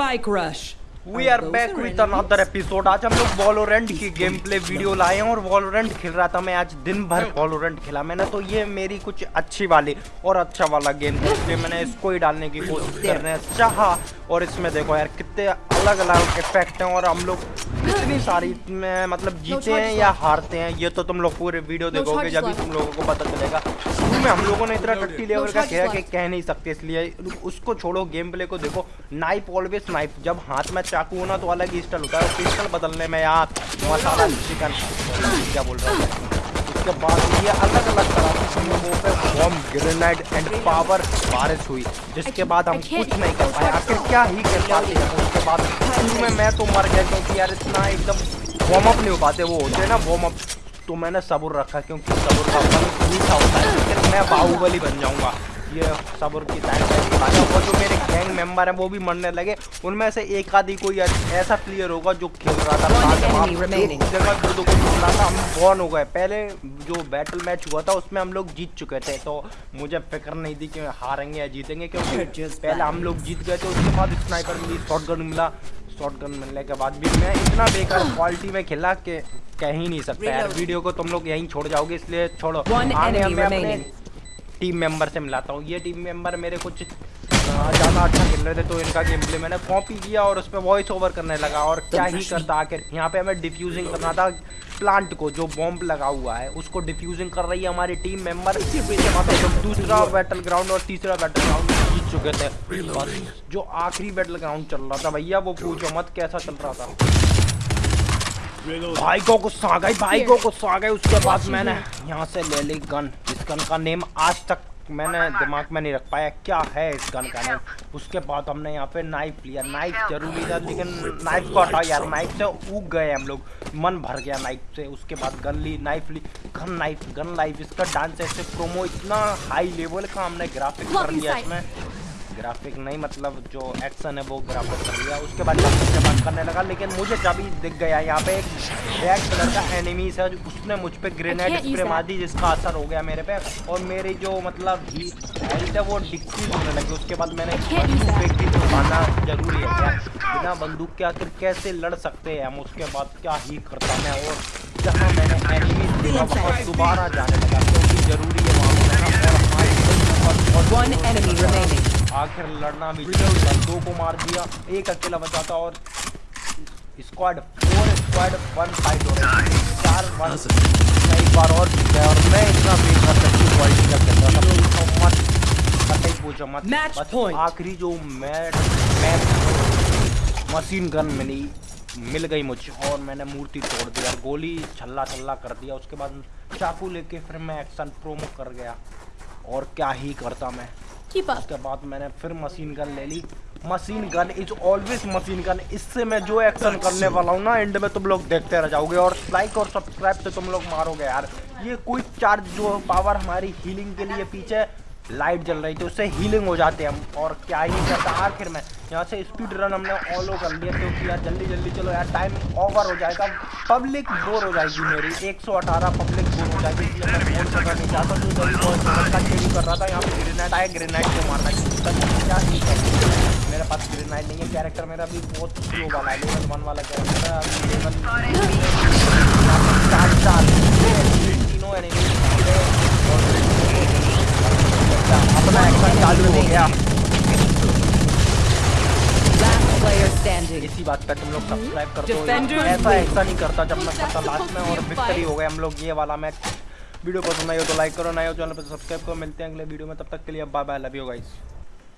Spike rush. We are back with another episode आज हम लोग वॉलोरेंट की गेम प्ले वीडियो लाए हैं और वॉलोरेंट खेल रहा था मैं आज दिन भर वॉलोरेंट खेला मैंने तो ये मेरी कुछ अच्छी वाली और अच्छा वाला गेम था इसलिए मैंने इसको ही डालने की कोशिश करने चाहा और इसमें देखो यार कितने अलग अलग इफ़ेक्ट हैं और हम लोग कितनी सारी में मतलब जीते हैं या हारते हैं ये तो तुम लोग पूरे वीडियो देखोगे जब भी तुम लोगों को पता चलेगा। शुरू में हम लोगों ने इतना टट्टी लेवल का खेला कि कह नहीं सकते इसलिए उसको छोड़ो गेम प्ले को देखो। नाइफ ऑलवेज नाइफ जब हाथ में चाकू होना तो अलग ही स्टाइल होता है। पिस्टल बदलने में यार मसाला चिकन क्या बोल रहा हूँ? उसके बाद ये अलग अलग तरह ग्रेनेड एंड पावर बारिश हुई जिसके बाद हम कुछ नहीं कर पाए। आखिर क्या ही कर पाते हैं? उसके बाद शुरू में मैं तो मर गया क्योंकि यार इतना एकदम वार्म अप नहीं हो पाते। वो होते हैं ना वार्म अप तो मैंने सबूर रखा क्योंकि सबुर का फल मीठा होता है। लेकिन मैं बाहुबली बन जाऊँगा। ये सबर की वो जो मेरे गैंग मेंबर हैं वो भी मरने लगे। उनमें से एक आदि कोई ऐसा प्लेयर होगा जो खेल रहा था। जगह दो दो को खेल रहा था हम बॉर्न हो गए। पहले जो बैटल मैच हुआ था उसमें हम लोग जीत चुके थे। तो मुझे फ़िक्र नहीं थी कि हारेंगे या जीतेंगे क्योंकि पहले हम लोग जीत गए थे उसके बाद स्नाइपर मिली शॉर्ट गन मिला। शॉर्ट गन मिलने के बाद भी मैं इतना बेकार क्वालिटी में खेला कि कह ही नहीं सकता। यार वीडियो को तुम लोग यहीं छोड़ जाओगे इसलिए छोड़ो। आगे हमें अपने टीम मेंबर से मिलाता हूँ। ये टीम मेंबर मेरे कुछ ज़्यादा अच्छा खेल रहे थे तो इनका गेम प्ले मैंने कॉपी किया और उस पर वॉइस ओवर करने लगा और क्या ही करता आखिर। यहाँ पे हमें डिफ्यूजिंग करना था प्लांट को जो बॉम्ब लगा हुआ है उसको डिफ्यूजिंग कर रही है हमारी टीम मेंबर दूसरा बैटल ग्राउंड और तीसरा बैटल ग्राउंड जीत चुके थे। जो आखिरी बैटल ग्राउंड चल रहा था भैया वो पूछो मत कैसा चल रहा था? भाई को गुस्सा आ गई भाई को गुस्सा आ गई उसके बाद मैंने यहाँ से ले ली गन। इस गन का नेम आज तक मैंने दिमाग में नहीं रख पाया क्या है इस गन का नेम। उसके बाद हमने यहाँ पे नाइफ लिया। नाइफ ज़रूरी था लेकिन नाइफ को हटाओ यार नाइफ से उग गए हम लोग। मन भर गया नाइफ से उसके बाद गन ली नाइफ ली। गन नाइफ गन लाइफ इसका डांस ऐसे प्रोमो इतना हाई लेवल का हमने ग्राफिक कर लिया इसमें। ग्राफिक नहीं मतलब जो एक्शन है वो ग्राफिक कर लिया। उसके बाद जब बंद करने लगा लेकिन मुझे जब ही दिख गया यहाँ पे एक रेड कलर का एनिमीज है उसने मुझ पर ग्रेनेड स्प्रे मार दी जिसका असर हो गया मेरे पे। और मेरी जो मतलब हेल्थ है वो डिक्रीज होने लगी। उसके बाद मैंने मारना ज़रूरी है क्या? बिना बंदूक के आखिर कैसे लड़ सकते हैं हम? उसके बाद क्या ही करता मैं? और जहाँ मैंने एनिमीज देखा वहाँ दोबारा जाने लगा क्योंकि ज़रूरी है वहाँ पर आखिर लड़ना भी दो को मार दिया एक अकेला बचा था और squad four squad one fight हो रही चार वन एक बार और जीत गया। और मैं इतना बेहतर सकती क्वालिटी का खेल रहा था तो मत कतई पूछो मत। बस आखिरी जो मैच मैच मशीन गन मिली मिल गई मुझे। और मैंने मूर्ति तोड़ दिया गोली छल्ला छल्ला कर दिया। उसके बाद चाकू लेके फिर मैं एक्शन प्रोमो कर गया। और क्या ही करता मैं? उसके बाद मैंने फिर मशीन गन ले ली। Machine gun is always machine gun इससे मैं जो एक्शन करने वाला हूँ ना एंड में तुम लोग देखते रह जाओगे और लाइक और सब्सक्राइब से तुम लोग मारोगे यार। ये कोई चार्ज जो पावर हमारी हीलिंग के लिए पीछे लाइट जल रही थी, उससे हीलिंग हो जाते हैं हम। और क्या ही करता आखिर में यहाँ से स्पीड रन हमने ऑलो कर लिया क्योंकि यार जल्दी जल्दी चलो यार टाइम ओवर हो जाएगा। पब्लिक बोर हो जाएगी मेरी। 118 पब्लिक बोर हो जाएगी, इसलिए कर रहा था, यहाँ पे ग्रेनाइट आया ग्रेनाइट को मारना क्या ही मेरे पास ग्रेनाइट नहीं है कैरेक्टर मेरा भी बहुत वाला है लेवल वन वाला कैरेक्टर है हो गया। इसी बात पर तुम लोग सब्सक्राइब कर दो ऐसा ऐसा नहीं करता जब मैं करता लास्ट में और विक्ट्री हो गए हम लोग ये वाला मैच वीडियो पसंद आई हो तो लाइक करो नए हो चैनल पर सब्सक्राइब करो मिलते हैं अगले वीडियो में तब तक के लिए bye bye love you guys